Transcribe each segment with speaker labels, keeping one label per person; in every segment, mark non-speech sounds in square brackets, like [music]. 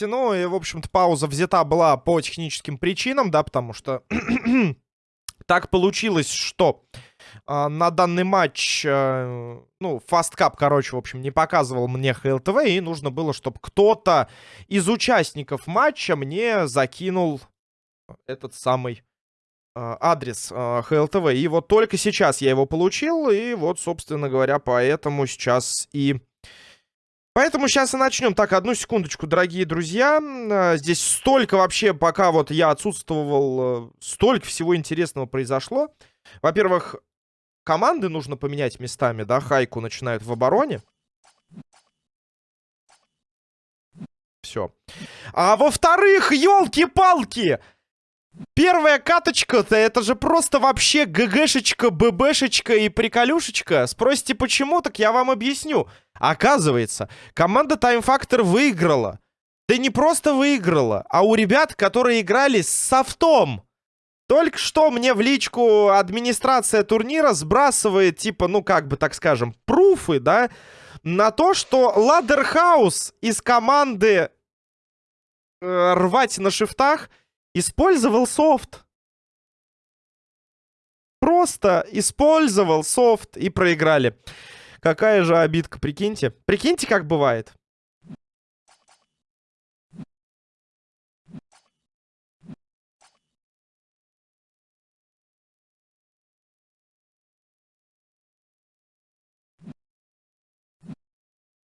Speaker 1: говорить. Ну, и, в общем-то, пауза взята была по техническим причинам, да, потому что [clears throat] так получилось, что э, на данный матч, э, ну, Cup, короче, в общем, не показывал мне ХЛТВ, и нужно было, чтобы кто-то из участников матча мне закинул этот самый э, адрес э, ХЛТВ. И вот только сейчас я его получил, и вот, собственно говоря, поэтому сейчас и Поэтому сейчас и начнем. Так, одну секундочку, дорогие друзья. А, здесь столько вообще, пока вот я отсутствовал, э, столько всего интересного произошло. Во-первых, команды нужно поменять местами, да, Хайку начинают в обороне. Все. А во-вторых, елки-палки! Первая каточка-то, это же просто вообще ГГшечка, ББшечка и приколюшечка. Спросите, почему? Так я вам объясню. Оказывается, команда Time Factor выиграла. Да не просто выиграла, а у ребят, которые играли с софтом. Только что мне в личку администрация турнира сбрасывает, типа, ну, как бы, так скажем, пруфы, да, на то, что Ладерхаус из команды э, рвать на шифтах использовал софт. Просто использовал софт и проиграли. Какая же обидка, прикиньте. Прикиньте, как бывает.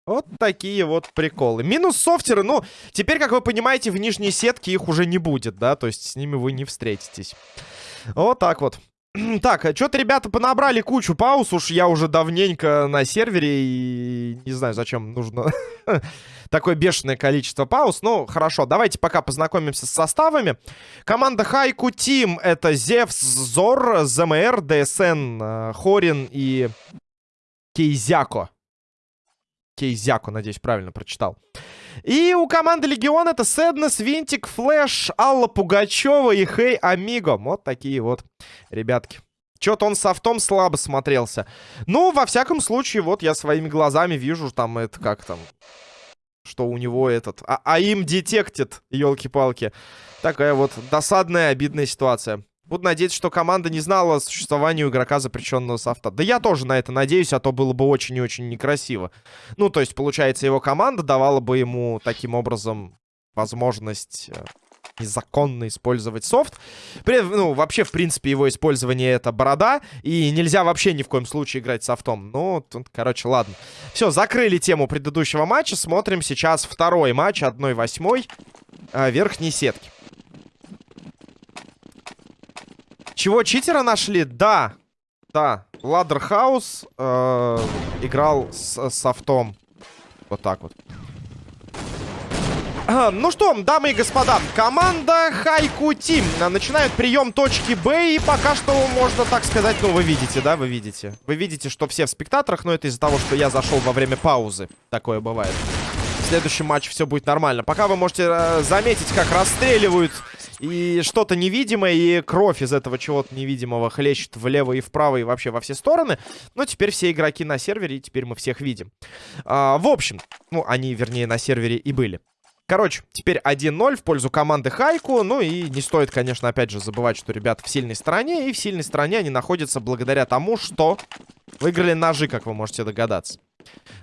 Speaker 1: Вот такие вот приколы. Минус софтеры, ну, теперь, как вы понимаете, в нижней сетке их уже не будет, да? То есть с ними вы не встретитесь. Вот так вот. [clears throat] Так, а что-то ребята понабрали кучу пауз. Уж я уже давненько на сервере и не знаю, зачем нужно [laughs] такое бешеное количество пауз. Ну, хорошо, давайте пока познакомимся с составами. Команда Хайку Тим — это Зевс, Зор, ЗМР, ДСН, э, Хорин и Кейзяко. Кейзяко, надеюсь, правильно прочитал. И у команды Легион это Сэднес, Винтик, Флэш, Алла Пугачева и Хей Амиго. Вот такие вот ребятки. Что-то он софтом слабо смотрелся. Ну, во всяком случае, вот я своими глазами вижу, там, это как там... Что у него этот... А, а им детектит, елки-палки. Такая вот досадная, обидная ситуация. Буду надеяться, что команда не знала о существовании игрока запрещенного софта. Да я тоже на это надеюсь, а то было бы очень и очень некрасиво. Ну, то есть, получается, его команда давала бы ему таким образом возможность э, незаконно использовать софт. При, ну, вообще, в принципе, его использование это борода, и нельзя вообще ни в коем случае играть софтом. Ну, тут, короче, ладно. Все, закрыли тему предыдущего матча. Смотрим сейчас второй матч 1-8 э, верхней сетки. Чего, читера нашли? Да. Да. Ладерхаус э, играл с софтом. Вот так вот. Ну что, дамы и господа, команда Хайку Тим начинает прием точки Б, и пока что можно так сказать, ну вы видите, да, вы видите. Вы видите, что все в спектаторах, но это из-за того, что я зашел во время паузы. Такое бывает. Следующем матче все будет нормально. Пока вы можете э, заметить, как расстреливают и что-то невидимое, и кровь из этого чего-то невидимого хлещет влево и вправо, и вообще во все стороны. Но теперь все игроки на сервере, и теперь мы всех видим. А, в общем, ну, они, вернее, на сервере и были. Короче, теперь 1-0 в пользу команды Хайку. Ну и не стоит, конечно, опять же забывать, что ребята в сильной стороне. И в сильной стороне они находятся благодаря тому, что выиграли ножи, как вы можете догадаться.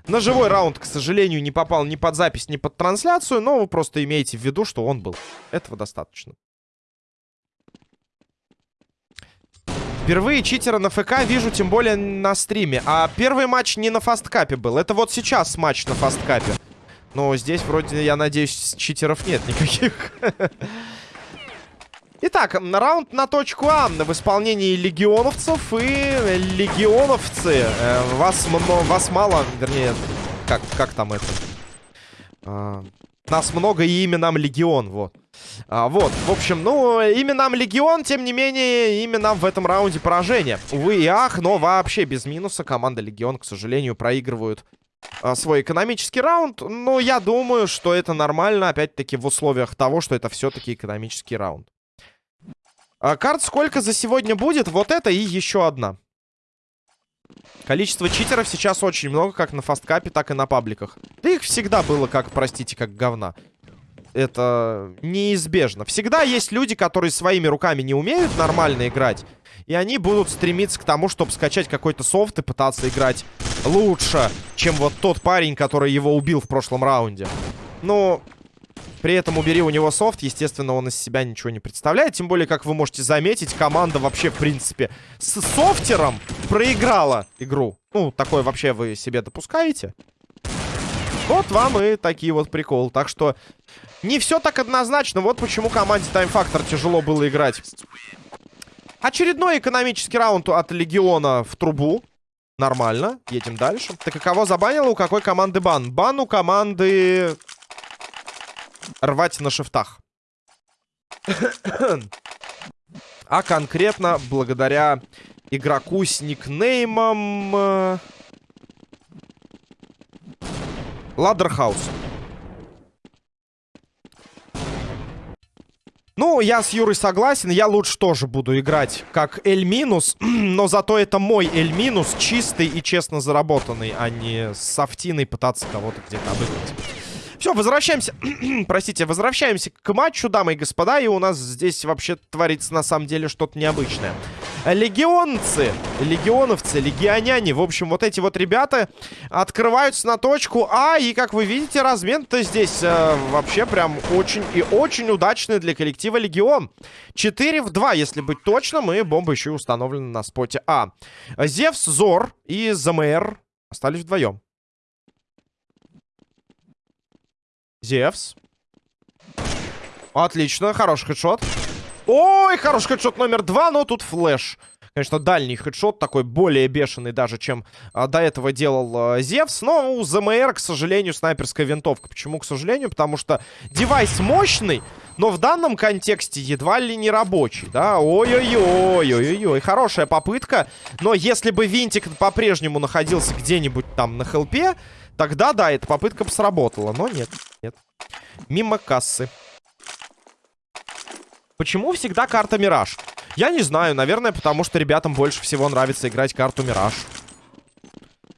Speaker 1: На живой раунд, к сожалению, не попал ни под запись, ни под трансляцию. Но вы просто имеете в виду, что он был. Этого достаточно. Впервые читера на ФК вижу, тем более на стриме. А первый матч не на фасткапе был. Это вот сейчас матч на фасткапе. Но здесь вроде, я надеюсь, читеров нет никаких. [laughs] Итак, раунд на точку А в исполнении легионовцев. И легионовцы, э, вас, вас мало, вернее, как, как там это? А, нас много и именам легион, вот. А, вот, в общем, ну, именам Легион, тем не менее, именно в этом раунде поражение. Увы и ах, но вообще без минуса команда Легион, к сожалению, проигрывают а, свой экономический раунд. Но я думаю, что это нормально, опять-таки, в условиях того, что это все-таки экономический раунд. А, карт сколько за сегодня будет? Вот это и еще одна. Количество читеров сейчас очень много, как на фасткапе, так и на пабликах. Да их всегда было, как, простите, как говна. Это неизбежно. Всегда есть люди, которые своими руками не умеют нормально играть. И они будут стремиться к тому, чтобы скачать какой-то софт и пытаться играть лучше, чем вот тот парень, который его убил в прошлом раунде. Но при этом убери у него софт, естественно, он из себя ничего не представляет. Тем более, как вы можете заметить, команда вообще, в принципе, с софтером проиграла игру. Ну, такое вообще вы себе допускаете? Вот вам и такие вот приколы. Так что не все так однозначно. Вот почему команде Time Factor тяжело было играть. Очередной экономический раунд от Легиона в трубу. Нормально. Едем дальше. Так и забанило? У какой команды бан? Бан у команды... Рвать на шифтах. а конкретно благодаря игроку с никнеймом... Э, Ладерхаус. Ну, я с Юрой согласен, я лучше тоже буду играть как L-, [clears throat] но зато это мой L-, чистый и честно заработанный, а не с софтиной пытаться кого-то где-то обыграть. Все, возвращаемся, [clears throat] простите, возвращаемся к матчу, дамы и господа, и у нас здесь вообще творится на самом деле что-то необычное. Легионцы, легионовцы, легионяне, в общем, вот эти вот ребята открываются на точку А, и, как вы видите, размен-то здесь э, вообще прям очень и очень удачный для коллектива Легион. 4 в 2, если быть точным, и бомба еще и установлена на споте А. Зевс, Зор и ЗМР остались вдвоем. Зевс. Отлично, хороший хедшот. Ой, хороший хедшот номер два, но тут флеш. Конечно, дальний хедшот, такой более бешеный даже, чем а, до этого делал а, Зевс. Но у ЗМР, к сожалению, снайперская винтовка. Почему, к сожалению? Потому что девайс мощный, но в данном контексте едва ли не рабочий, да? Ой-ой-ой, ой-ой-ой, хорошая попытка. Но если бы винтик по-прежнему находился где-нибудь там на хелпе, Тогда, да, эта попытка бы сработала. Но нет, нет. Мимо кассы. Почему всегда карта Мираж? Я не знаю, наверное, потому что ребятам больше всего нравится играть карту Мираж.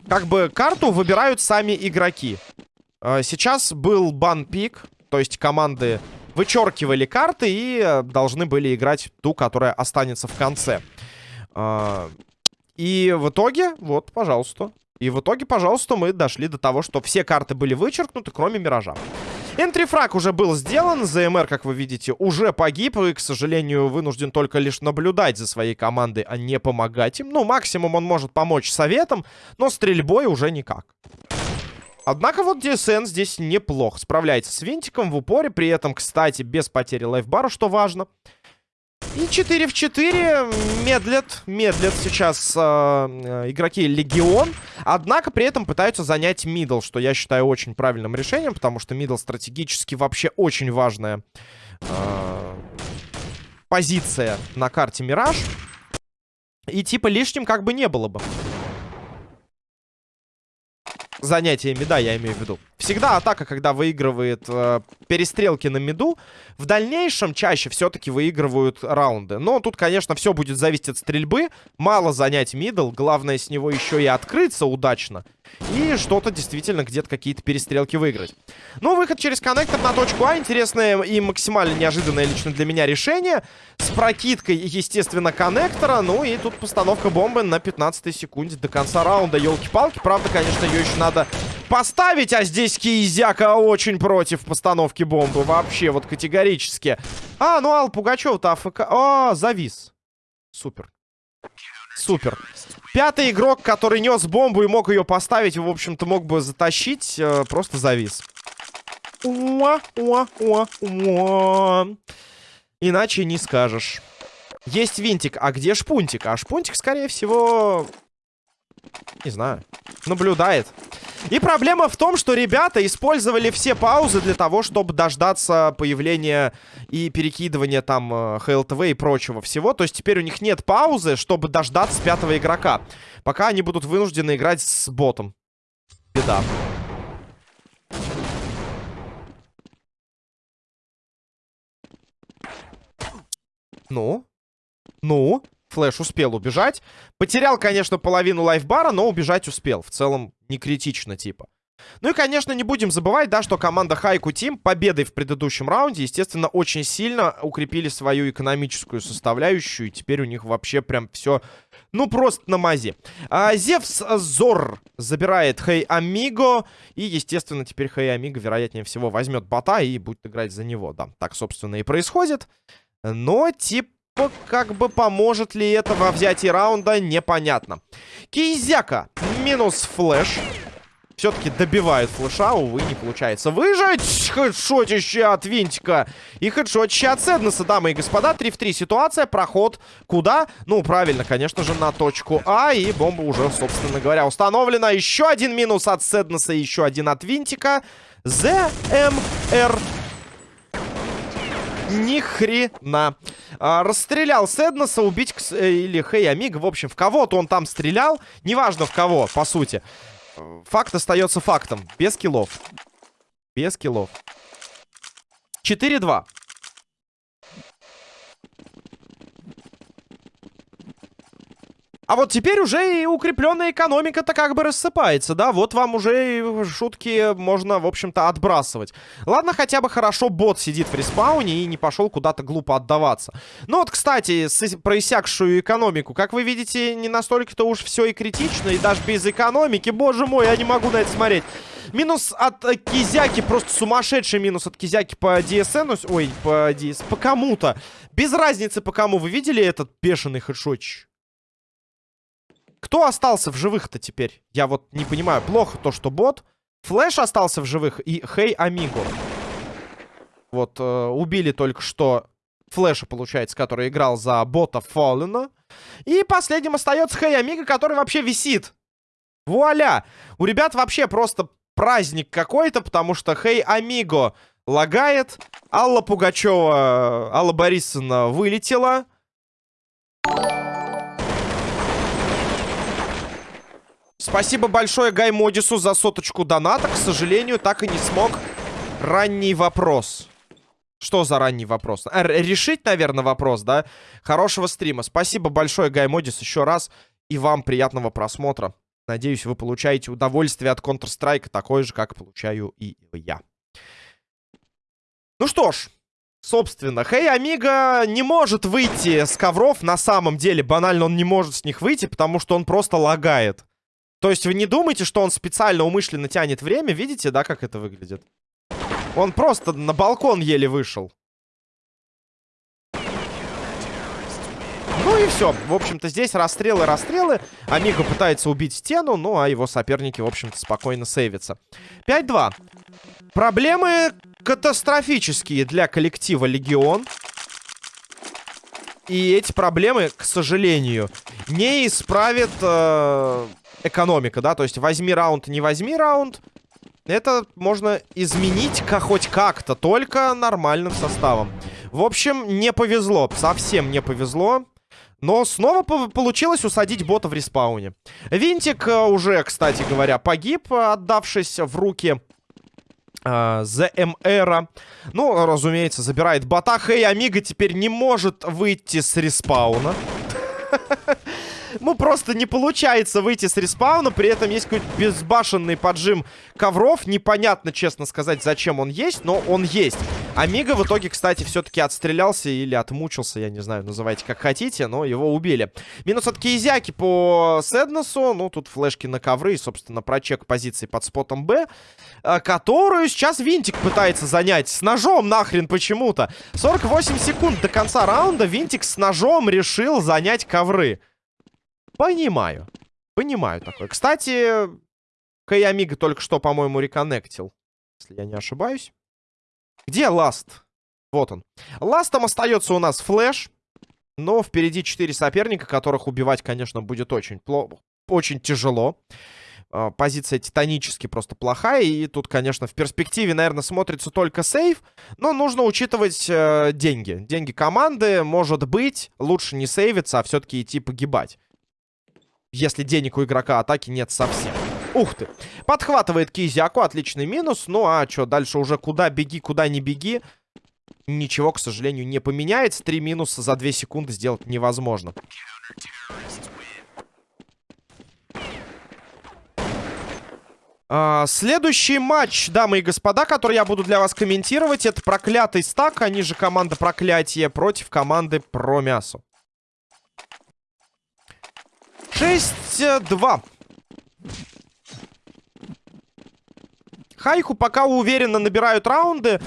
Speaker 1: Как бы карту выбирают сами игроки. А, сейчас был бан-пик, то есть команды вычеркивали карты и э, должны были играть ту, которая останется в конце. А, и в итоге, вот, пожалуйста, и в итоге, пожалуйста, мы дошли до того, что все карты были вычеркнуты, кроме Миража. Энтрифраг уже был сделан, ЗМР, как вы видите, уже погиб и, к сожалению, вынужден только лишь наблюдать за своей командой, а не помогать им. Ну, максимум он может помочь советом, но стрельбой уже никак. Однако вот DSN здесь неплохо справляется с винтиком в упоре, при этом, кстати, без потери лайфбара, что важно. И 4 в 4 медлят, медлят сейчас э, э, игроки Легион. Однако при этом пытаются занять мидл, что я считаю очень правильным решением, потому что мидл стратегически вообще очень важная э, позиция на карте Мираж. И типа лишним как бы не было бы занятие мида, я имею в виду. Всегда атака, когда выигрывает э, перестрелки на миду, в дальнейшем чаще все-таки выигрывают раунды. Но тут, конечно, все будет зависеть от стрельбы. Мало занять мидл, главное с него еще и открыться удачно. И что-то действительно где-то какие-то перестрелки выиграть. Ну, выход через коннектор на точку А. Интересное и максимально неожиданное лично для меня решение. С прокидкой, естественно, коннектора. Ну и тут постановка бомбы на 15 секунде до конца раунда. Елки-палки. Правда, конечно, ее еще надо поставить. А здесь Киезяка очень против постановки бомбы. Вообще, вот категорически. А, ну Ал Пугачев-то АФК... А, завис. Супер. Супер. Пятый игрок, который нес бомбу и мог ее поставить, в общем-то, мог бы затащить, э, просто завис. Уа, уа, уа, уа. Иначе не скажешь. Есть винтик, а где шпунтик? А шпунтик, скорее всего... Не знаю. Наблюдает. И проблема в том, что ребята использовали все паузы для того, чтобы дождаться появления и перекидывания там э, ХЛТВ и прочего всего. То есть теперь у них нет паузы, чтобы дождаться пятого игрока. Пока они будут вынуждены играть с ботом. Беда. Ну? Ну? Флэш успел убежать. Потерял, конечно, половину лайфбара, но убежать успел. В целом, не критично, типа. Ну и, конечно, не будем забывать, да, что команда Хайку Тим победой в предыдущем раунде, естественно, очень сильно укрепили свою экономическую составляющую. И теперь у них вообще прям все, ну, просто на мази. А, Зевс Зор забирает Хей Амиго. И, естественно, теперь Хей Амиго, вероятнее всего, возьмет бота и будет играть за него. Да, так, собственно, и происходит. Но, типа, как бы поможет ли это во взятии раунда, непонятно. Кизяка минус флеш. Все-таки добивает флеша, увы, не получается выжить. Хедшотище от Винтика. И хедшотище от Седнеса, дамы и господа. 3 в 3 ситуация, проход куда? Ну, правильно, конечно же, на точку А. И бомба уже, собственно говоря, установлена. Еще один минус от Седнеса, еще один от Винтика. ЗМР ни хрена. А, расстрелял Седнеса, убить э, или Хей Амиго. В общем, в кого-то он там стрелял. Неважно в кого, по сути. Факт остается фактом. Без киллов. Без киллов. 4-2. А вот теперь уже и укрепленная экономика-то как бы рассыпается, да? Вот вам уже шутки можно, в общем-то, отбрасывать. Ладно, хотя бы хорошо бот сидит в респауне и не пошел куда-то глупо отдаваться. Ну вот, кстати, с, про иссякшую экономику. Как вы видите, не настолько-то уж все и критично. И даже без экономики, боже мой, я не могу на это смотреть. Минус от Кизяки, просто сумасшедший минус от Кизяки по DSN. Ой, по DS, по кому-то. Без разницы по кому. Вы видели этот бешеный хедшотч? Кто остался в живых-то теперь? Я вот не понимаю. Плохо то, что бот. Флэш остался в живых и Хей Амиго. Вот, э, убили только что Флэша, получается, который играл за бота Фоллена. И последним остается Хей Амиго, который вообще висит. Вуаля! У ребят вообще просто праздник какой-то, потому что Хей Амиго лагает. Алла Пугачева, Алла Борисовна вылетела. Спасибо большое Гай Модису за соточку доната. К сожалению, так и не смог ранний вопрос. Что за ранний вопрос? Р решить, наверное, вопрос, да? Хорошего стрима. Спасибо большое, Гай Модис, еще раз. И вам приятного просмотра. Надеюсь, вы получаете удовольствие от Counter-Strike такое же, как получаю и я. Ну что ж, собственно, Хей Амиго не может выйти с ковров на самом деле. Банально он не может с них выйти, потому что он просто лагает. То есть вы не думаете, что он специально умышленно тянет время? Видите, да, как это выглядит? Он просто на балкон еле вышел. Ну и все. В общем-то, здесь расстрелы, расстрелы. Амиго пытается убить стену, ну а его соперники, в общем-то, спокойно сейвятся. 5-2. Проблемы катастрофические для коллектива Легион. И эти проблемы, к сожалению, не исправит э, экономика, да? То есть возьми раунд, не возьми раунд. Это можно изменить как хоть как-то, только нормальным составом. В общем, не повезло, совсем не повезло. Но снова получилось усадить бота в респауне. Винтик э, уже, кстати говоря, погиб, отдавшись в руки Uh, ЗМРа. Ну, разумеется, забирает бота. Хей, Амиго теперь не может выйти с респауна. [laughs] Ну, просто не получается выйти с респауна. При этом есть какой-то безбашенный поджим ковров. Непонятно, честно сказать, зачем он есть, но он есть. Амиго в итоге, кстати, все-таки отстрелялся или отмучился, я не знаю, называйте как хотите, но его убили. Минус от Кейзяки по Седнесу. Ну, тут флешки на ковры и, собственно, прочек позиции под спотом Б, э, которую сейчас Винтик пытается занять. С ножом нахрен почему-то. 48 секунд до конца раунда Винтик с ножом решил занять ковры. Понимаю. Понимаю такое. Кстати, Каямига только что, по-моему, реконнектил. Если я не ошибаюсь. Где Ласт? Вот он. Ластом остается у нас Флэш. Но впереди 4 соперника, которых убивать, конечно, будет очень плохо. Очень тяжело. А, позиция титанически просто плохая. И тут, конечно, в перспективе, наверное, смотрится только сейв. Но нужно учитывать э, деньги. Деньги команды. Может быть, лучше не сейвиться, а все-таки идти погибать. Если денег у игрока атаки нет совсем. Ух ты. Подхватывает Кизяку. Отличный минус. Ну а что, дальше уже куда беги, куда не беги. Ничего, к сожалению, не поменяется. Три минуса за две секунды сделать невозможно. А, следующий матч, дамы и господа, который я буду для вас комментировать, это проклятый стак, они же команда проклятия против команды про мясо. 6-2. Хайху пока уверенно набирают раунды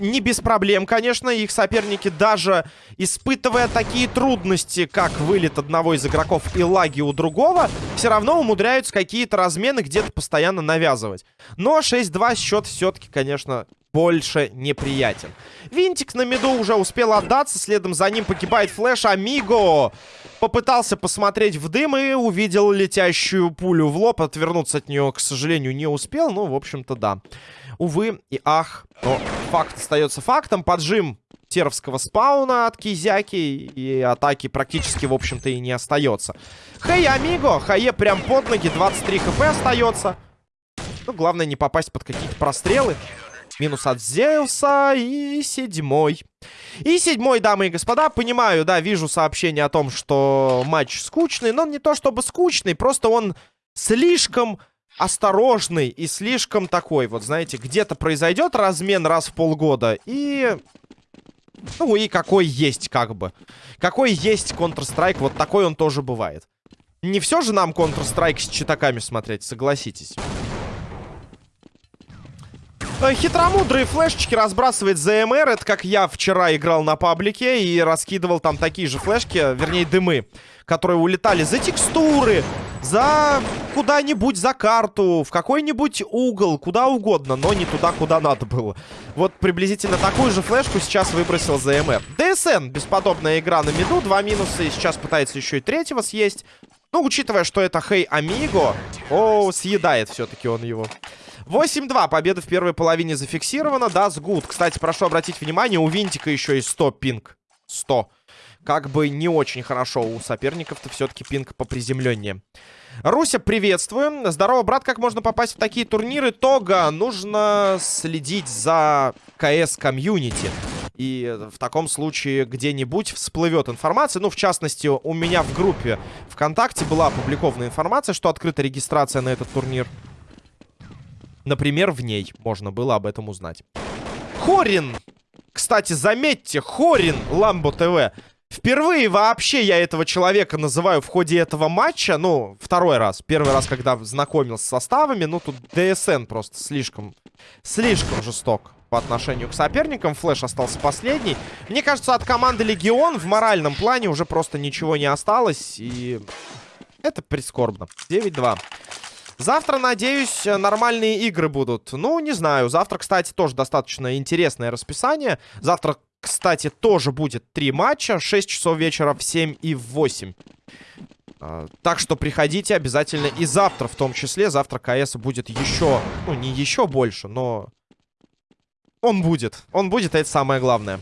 Speaker 1: не без проблем, конечно. Их соперники даже испытывая такие трудности, как вылет одного из игроков и лаги у другого, все равно умудряются какие-то размены где-то постоянно навязывать. Но 6-2 счет все-таки, конечно, больше неприятен. Винтик на миду уже успел отдаться, следом за ним погибает флеш Амиго. Попытался посмотреть в дым и увидел летящую пулю в лоб. Отвернуться от нее, к сожалению, не успел. Ну, в общем-то, да. Увы и ах. Но факт остается фактом. Поджим теровского спауна от Кизяки. И атаки практически, в общем-то, и не остается. Хей, Амиго. Хае прям под ноги. 23 хп остается. Ну, главное не попасть под какие-то прострелы. Минус от Зеуса. И седьмой. И седьмой, дамы и господа. Понимаю, да, вижу сообщение о том, что матч скучный. Но не то чтобы скучный, просто он слишком осторожный и слишком такой, вот знаете, где-то произойдет размен раз в полгода и... Ну и какой есть, как бы. Какой есть Counter-Strike, вот такой он тоже бывает. Не все же нам Counter-Strike с читаками смотреть, согласитесь. Э, хитромудрые флешечки разбрасывает ЗМР. Это как я вчера играл на паблике и раскидывал там такие же флешки, вернее дымы, которые улетали за текстуры, за куда-нибудь, за карту, в какой-нибудь угол, куда угодно, но не туда, куда надо было. Вот приблизительно такую же флешку сейчас выбросил ЗМР. ДСН, бесподобная игра на миду, два минуса, и сейчас пытается еще и третьего съесть. Ну, учитывая, что это Хей Амиго, о, съедает все-таки он его. 8-2, победа в первой половине зафиксирована, that's good. Кстати, прошу обратить внимание, у Винтика еще и 100 пинг. 100 как бы не очень хорошо. У соперников-то все-таки пинг поприземленнее. Руся, приветствую. Здорово, брат, как можно попасть в такие турниры? Тога, нужно следить за КС-комьюнити. И в таком случае где-нибудь всплывет информация. Ну, в частности, у меня в группе ВКонтакте была опубликована информация, что открыта регистрация на этот турнир. Например, в ней можно было об этом узнать. Хорин! Кстати, заметьте, Хорин Ламбо ТВ Впервые вообще я этого человека называю в ходе этого матча. Ну, второй раз. Первый раз, когда знакомился с составами. Ну, тут ДСН просто слишком, слишком жесток по отношению к соперникам. Флэш остался последний. Мне кажется, от команды Легион в моральном плане уже просто ничего не осталось. И это прискорбно. 9-2. Завтра, надеюсь, нормальные игры будут. Ну, не знаю. Завтра, кстати, тоже достаточно интересное расписание. Завтра кстати, тоже будет три матча. 6 часов вечера в 7 и в 8. А, так что приходите обязательно и завтра в том числе. Завтра КС будет еще, ну не еще больше, но он будет. Он будет, это самое главное.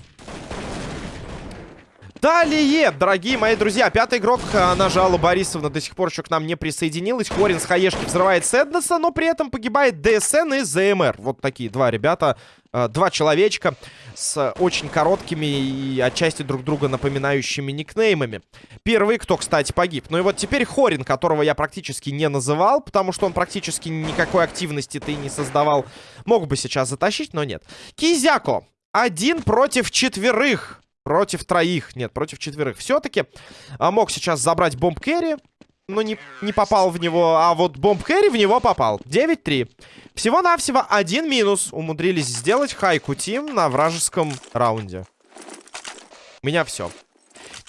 Speaker 1: Далее, дорогие мои друзья, пятый игрок, Нажала Борисовна, до сих пор еще к нам не присоединилась. Хорин с Хаешки взрывает Сэднеса, но при этом погибает ДСН и ЗМР. Вот такие два ребята, э, два человечка с очень короткими и отчасти друг друга напоминающими никнеймами. Первый, кто, кстати, погиб. Ну и вот теперь Хорин, которого я практически не называл, потому что он практически никакой активности-то и не создавал. Мог бы сейчас затащить, но нет. Кизяко. Один против четверых. Против троих. Нет, против четверых. Все-таки а, мог сейчас забрать бомб керри. Но не, не попал в него. А вот бомб керри в него попал. 9-3. Всего-навсего один минус умудрились сделать Хайку Тим на вражеском раунде. У меня все.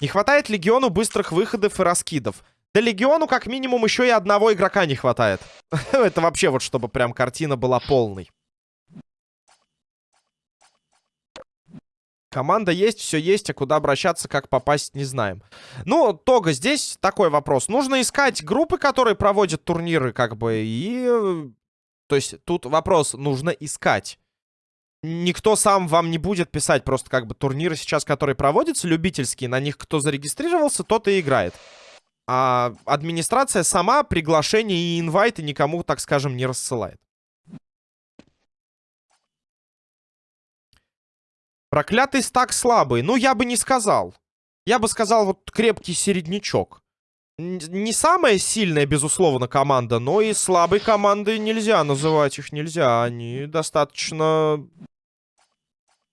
Speaker 1: Не хватает Легиону быстрых выходов и раскидов. Да Легиону как минимум еще и одного игрока не хватает. [laughs] Это вообще вот чтобы прям картина была полной. Команда есть, все есть, а куда обращаться, как попасть, не знаем. Ну, Тога, здесь такой вопрос. Нужно искать группы, которые проводят турниры, как бы, и... То есть тут вопрос, нужно искать. Никто сам вам не будет писать, просто как бы турниры сейчас, которые проводятся, любительские, на них кто зарегистрировался, тот и играет. А администрация сама приглашения и инвайты никому, так скажем, не рассылает. Проклятый стак слабый. Ну, я бы не сказал. Я бы сказал, вот крепкий середнячок. не самая сильная, безусловно, команда, но и слабой командой нельзя называть их, нельзя. Они достаточно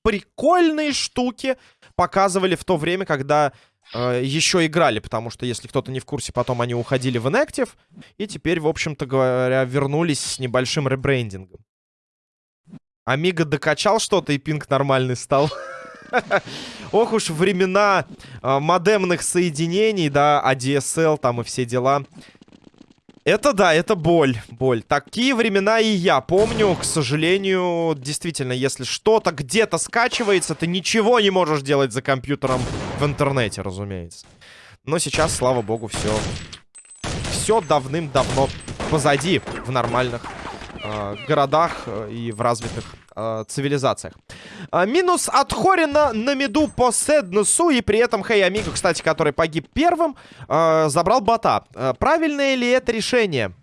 Speaker 1: прикольные штуки показывали в то время, когда э, еще играли, потому что, если кто-то не в курсе, потом они уходили в Inactive, и теперь, в общем-то говоря, вернулись с небольшим ребрендингом. Амиго докачал что-то, и пинг нормальный стал. Ох уж времена э, модемных соединений, да, ADSL там и все дела. Это да, это боль, боль. Такие времена и я помню, к сожалению, действительно, если что-то где-то скачивается, ты ничего не можешь делать за компьютером в интернете, разумеется. Но сейчас, слава богу, все, все давным-давно позади в нормальных э, городах э, и в развитых э, цивилизациях. Э, минус от Хорина на меду по Седнесу. И при этом Хей Амиго, кстати, который погиб первым, э, забрал бота. Э, правильное ли это решение?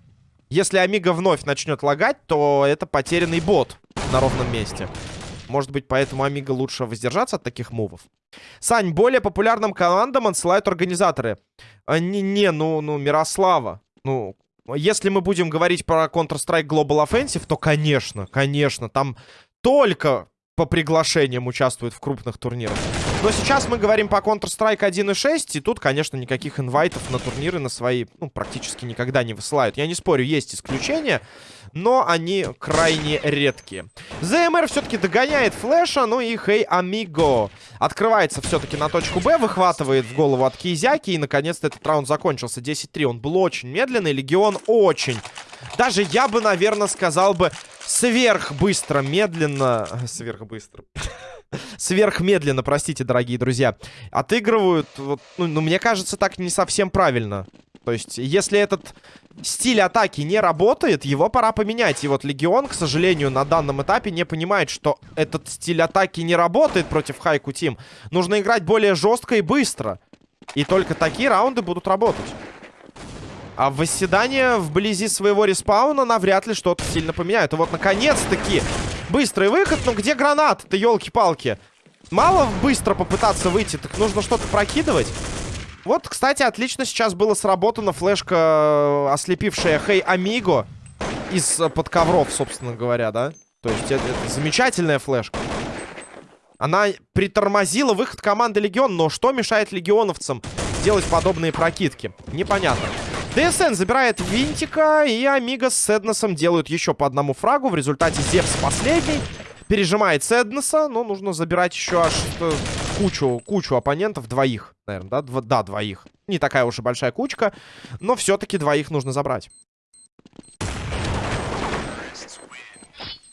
Speaker 1: Если Амиго вновь начнет лагать, то это потерянный бот на ровном месте. Может быть, поэтому Амиго лучше воздержаться от таких мувов. Сань, более популярным командам отсылают организаторы. А, не, не, ну, ну, Мирослава. Ну, если мы будем говорить про Counter-Strike Global Offensive, то, конечно, конечно, там только по приглашениям участвуют в крупных турнирах. Но сейчас мы говорим по Counter-Strike 1.6, и тут, конечно, никаких инвайтов на турниры на свои, ну, практически никогда не высылают. Я не спорю, есть исключения, но они крайне редкие. ЗМР все-таки догоняет Флэша, ну и Хей Амиго открывается все-таки на точку Б, выхватывает в голову от Кизяки, и, наконец-то, этот раунд закончился. 10-3, он был очень медленный, Легион очень. Даже я бы, наверное, сказал бы сверхбыстро, медленно... [laughs] Сверхбыстро. [laughs] Сверхмедленно, простите, дорогие друзья. Отыгрывают, вот, ну, ну, мне кажется, так не совсем правильно. То есть, если этот стиль атаки не работает, его пора поменять. И вот Легион, к сожалению, на данном этапе не понимает, что этот стиль атаки не работает против Хайку Тим. Нужно играть более жестко и быстро. И только такие раунды будут работать. А восседание вблизи своего респауна навряд ли что-то сильно поменяет. И вот, наконец-таки, быстрый выход. Но где гранат-то, елки-палки? Мало быстро попытаться выйти, так нужно что-то прокидывать. Вот, кстати, отлично сейчас было сработана флешка, э, ослепившая Хей Амиго из-под ковров, собственно говоря, да? То есть это, это замечательная флешка. Она притормозила выход команды Легион, но что мешает легионовцам делать подобные прокидки? Непонятно. ДСН забирает Винтика, и Амиго с Седносом делают еще по одному фрагу. В результате Зевс последний. Пережимает Седнеса, но нужно забирать еще аж э, кучу, кучу оппонентов. Двоих, наверное, да? Дво, да, двоих. Не такая уж и большая кучка, но все-таки двоих нужно забрать.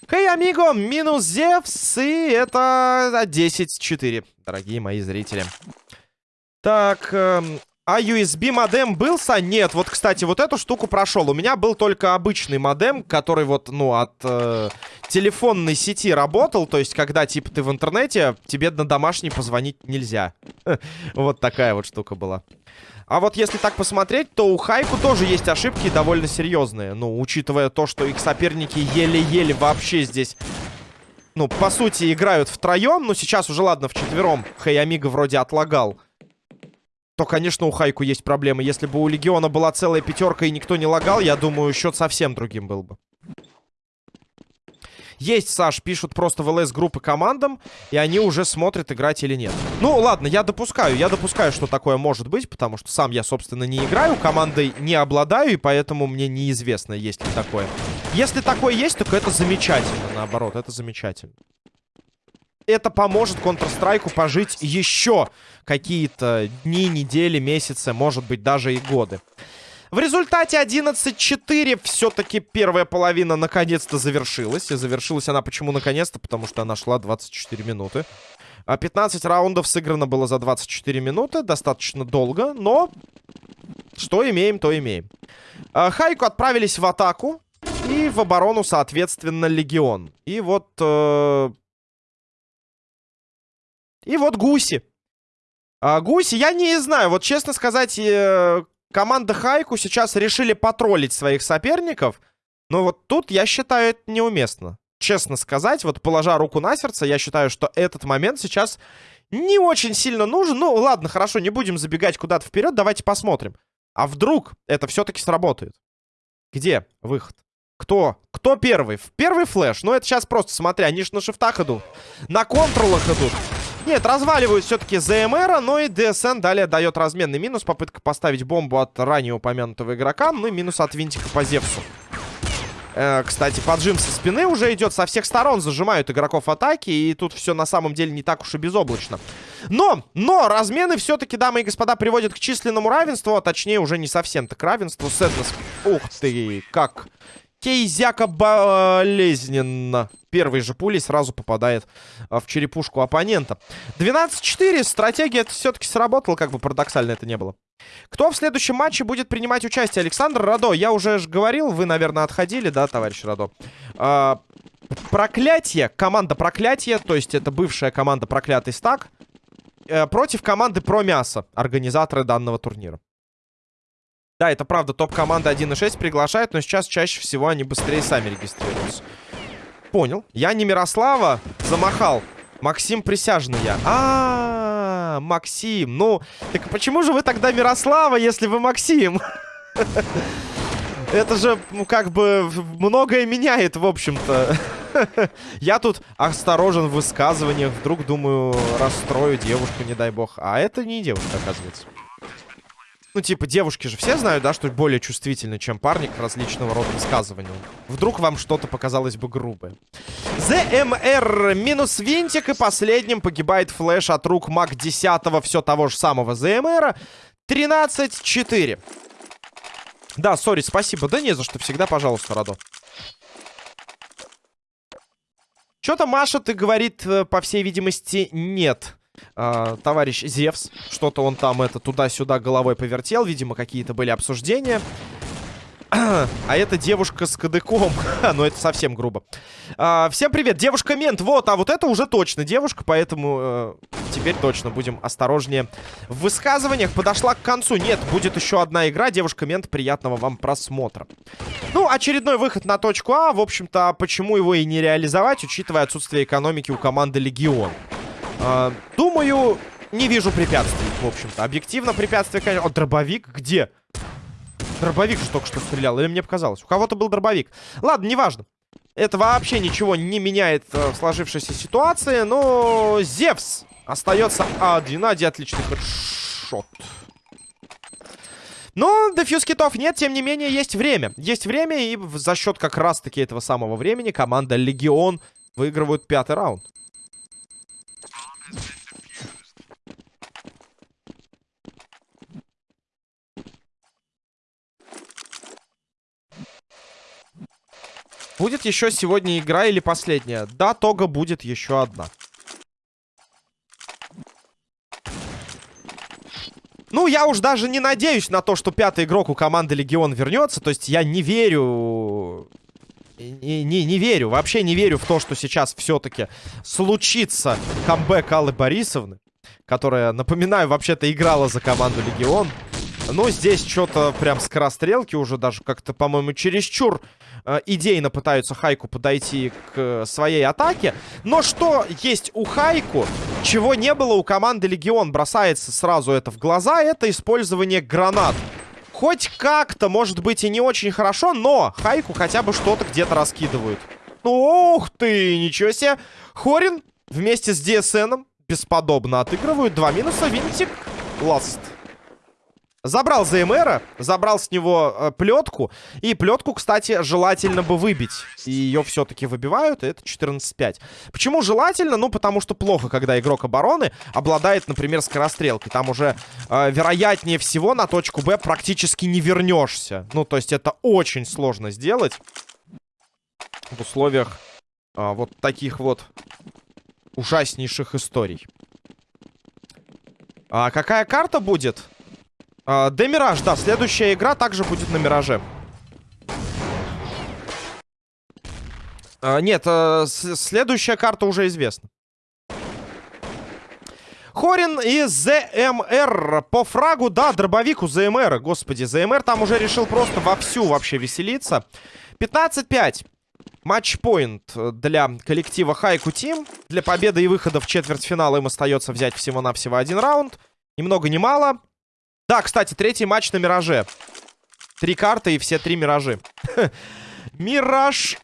Speaker 1: Хей, амиго, минус Зевс, и это 10-4, дорогие мои зрители. Так, эм, а USB модем был, Са? Нет, вот, кстати, вот эту штуку прошел. У меня был только обычный модем, который вот, ну, от э, телефонной сети работал. То есть, когда, типа, ты в интернете, тебе на домашний позвонить нельзя. [laughs] Вот такая вот штука была. А вот если так посмотреть, то у Хайку тоже есть ошибки довольно серьезные. Ну, учитывая то, что их соперники еле-еле вообще здесь... Ну, по сути, играют втроем. Ну, сейчас уже, ладно, вчетвером. Хей Амиго вроде отлагал то, конечно, у Хайку есть проблемы. Если бы у Легиона была целая пятерка и никто не лагал, я думаю, счет совсем другим был бы. Есть, Саш, пишут просто в ЛС-группы командам, и они уже смотрят, играть или нет. Ну, ладно, я допускаю, я допускаю, что такое может быть, потому что сам я, собственно, не играю, командой не обладаю, и поэтому мне неизвестно, есть ли такое. Если такое есть, то это замечательно, наоборот, это замечательно это поможет Counter-Strike пожить еще какие-то дни, недели, месяцы, может быть, даже и годы. В результате 11-4 все-таки первая половина наконец-то завершилась. И завершилась она почему наконец-то? Потому что она шла 24 минуты. 15 а раундов сыграно было за 24 минуты. Достаточно долго, но что имеем, то имеем. А, Хайку отправились в атаку. И в оборону, соответственно, Легион. И вот э, и вот гуси. А, гуси, я не знаю, вот честно сказать, э, команда Хайку сейчас решили потроллить своих соперников. Но вот тут, я считаю, это неуместно. Честно сказать, вот положа руку на сердце, я считаю, что этот момент сейчас не очень сильно нужен. Ну, ладно, хорошо, не будем забегать куда-то вперед, давайте посмотрим. А вдруг это все-таки сработает? Где выход? Кто? Кто первый? В первый флеш? Ну, это сейчас просто, смотря, они же на шифтах идут. На контролах идут. Нет, разваливают все-таки ЗМР, но и ДСН далее дает разменный минус. Попытка поставить бомбу от ранее упомянутого игрока. Ну и минус от винтика по Зевсу. Э, кстати, поджим со спины уже идет со всех сторон. Зажимают игроков атаки. И тут все на самом деле не так уж и безоблачно. Но, но, размены все-таки, дамы и господа, приводят к численному равенству. А точнее, уже не совсем так равенству. Сэднес. Ух ты, как Кейзяка болезненно. Первой же пулей сразу попадает а, в черепушку оппонента. 12-4. Стратегия все-таки сработала, как бы парадоксально это не было. Кто в следующем матче будет принимать участие? Александр Радо. Я уже же говорил, вы, наверное, отходили, да, товарищ Радо? А, проклятие. Команда проклятия, то есть это бывшая команда проклятый стак. Э, против команды про мясо, организаторы данного турнира. Да, это правда, топ-команда 1.6 приглашает, но сейчас чаще всего они быстрее сами регистрируются. Понял. Я не Мирослава, замахал. Максим присяжный я. А, -а, -а Максим. Ну, так почему же вы тогда Мирослава, если вы Максим? Это же, ну, как бы, многое меняет, в общем-то. Я тут осторожен в высказываниях. Вдруг, думаю, расстрою девушку, не дай бог. А это не девушка, оказывается. Ну, типа, девушки же все знают, да, что более чувствительны, чем парни к различного рода высказываниям. Вдруг вам что-то показалось бы грубое. ЗМР минус винтик, и последним погибает флеш от рук маг 10 все того же самого ЗМР. 13-4. Да, сори, спасибо. Да не за что, всегда пожалуйста, Радо. Что-то Маша, ты говорит, э, по всей видимости, нет э, товарищ Зевс. Что-то он там это туда-сюда головой повертел. Видимо, какие-то были обсуждения. А это девушка с кадыком. [laughs] ну, это совсем грубо. А, всем привет, девушка-мент. Вот, а вот это уже точно девушка, поэтому э, теперь точно будем осторожнее в высказываниях. Подошла к концу. Нет, будет еще одна игра. Девушка-мент, приятного вам просмотра. Ну, очередной выход на точку А. В общем-то, почему его и не реализовать, учитывая отсутствие экономики у команды Легион. А, думаю, не вижу препятствий, в общем-то. Объективно препятствие, конечно... О, дробовик где? Дробовик же только что стрелял, или мне показалось? У кого-то был дробовик. Ладно, неважно. Это вообще ничего не меняет э, в сложившейся ситуации, но Зевс остается один. Ади отличный хедшот. Но дефьюз китов нет, тем не менее, есть время. Есть время, и за счет как раз-таки этого самого времени команда Легион выигрывает пятый раунд. Будет еще сегодня игра или последняя? Да, Тога будет еще одна. Ну, я уж даже не надеюсь на то, что пятый игрок у команды Легион вернется. То есть я не верю... Не, не, не верю, вообще не верю в то, что сейчас все-таки случится камбэк Аллы Борисовны. Которая, напоминаю, вообще-то играла за команду Легион. Но здесь что-то прям скорострелки уже даже как-то, по-моему, чересчур э, идейно пытаются Хайку подойти к э, своей атаке. Но что есть у Хайку, чего не было у команды Легион, бросается сразу это в глаза, это использование гранат. Хоть как-то, может быть, и не очень хорошо, но Хайку хотя бы что-то где-то раскидывают. Ну, ух ты, ничего себе. Хорин вместе с DSN бесподобно отыгрывают. Два минуса, винтик, ласт. Забрал ЗМРа, забрал с него э, плетку. И плетку, кстати, желательно бы выбить. И ее все-таки выбивают, и это 14-5. Почему желательно? Ну, потому что плохо, когда игрок обороны обладает, например, скорострелкой. Там уже, э, вероятнее всего, на точку Б практически не вернешься. Ну, то есть это очень сложно сделать в условиях э, вот таких вот ужаснейших историй. А какая карта будет? А, Демираж, да, следующая игра также будет на Мираже. А, нет, а, следующая карта уже известна. Хорин и ЗМР по фрагу, да, дробовик у ЗМР, господи, ЗМР там уже решил просто вовсю вообще веселиться. 15-5. Матчпоинт для коллектива Хайку Тим. Для победы и выхода в четвертьфинал им остается взять всего-навсего один раунд. Ни много ни мало. Да, кстати, третий матч на Мираже. Три карты и все три Миражи. [laughs] Мираж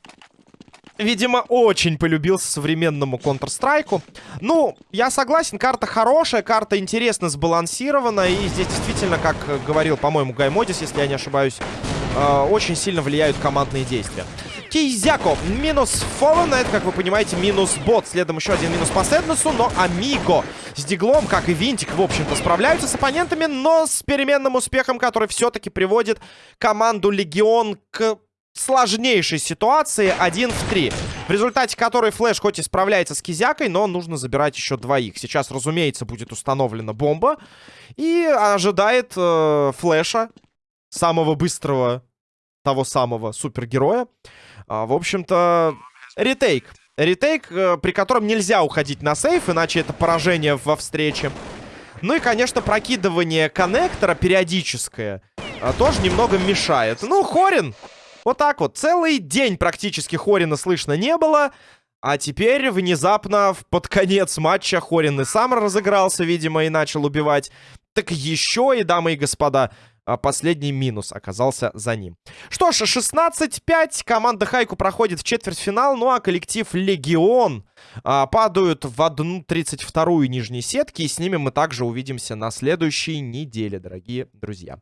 Speaker 1: видимо, очень полюбился современному Counter-Strike. Ну, я согласен, карта хорошая, карта интересно сбалансирована. И здесь действительно, как говорил, по-моему, Гаймодис, если я не ошибаюсь, э, очень сильно влияют командные действия. Кейзяко минус Фоллен, это, как вы понимаете, минус бот. Следом еще один минус по Сэднесу, но Амиго с Диглом, как и Винтик, в общем-то, справляются с оппонентами, но с переменным успехом, который все-таки приводит команду Легион к сложнейшей ситуации 1 в 3. В результате которой Флэш хоть и справляется с Кизякой, но нужно забирать еще двоих. Сейчас, разумеется, будет установлена бомба. И ожидает э, Флэша, самого быстрого, того самого супергероя. А, в общем-то, ретейк. Ретейк, э, при котором нельзя уходить на сейф, иначе это поражение во встрече. Ну и, конечно, прокидывание коннектора периодическое э, тоже немного мешает. Ну, Хорин вот так вот. Целый день практически Хорина слышно не было. А теперь внезапно под конец матча Хорин и сам разыгрался, видимо, и начал убивать. Так еще и, дамы и господа, а, последний минус оказался за ним. Что ж, 16-5. Команда Хайку проходит в четвертьфинал. Ну а коллектив Легион а, падают в одну 32-ю нижней сетки. И с ними мы также увидимся на следующей неделе, дорогие друзья.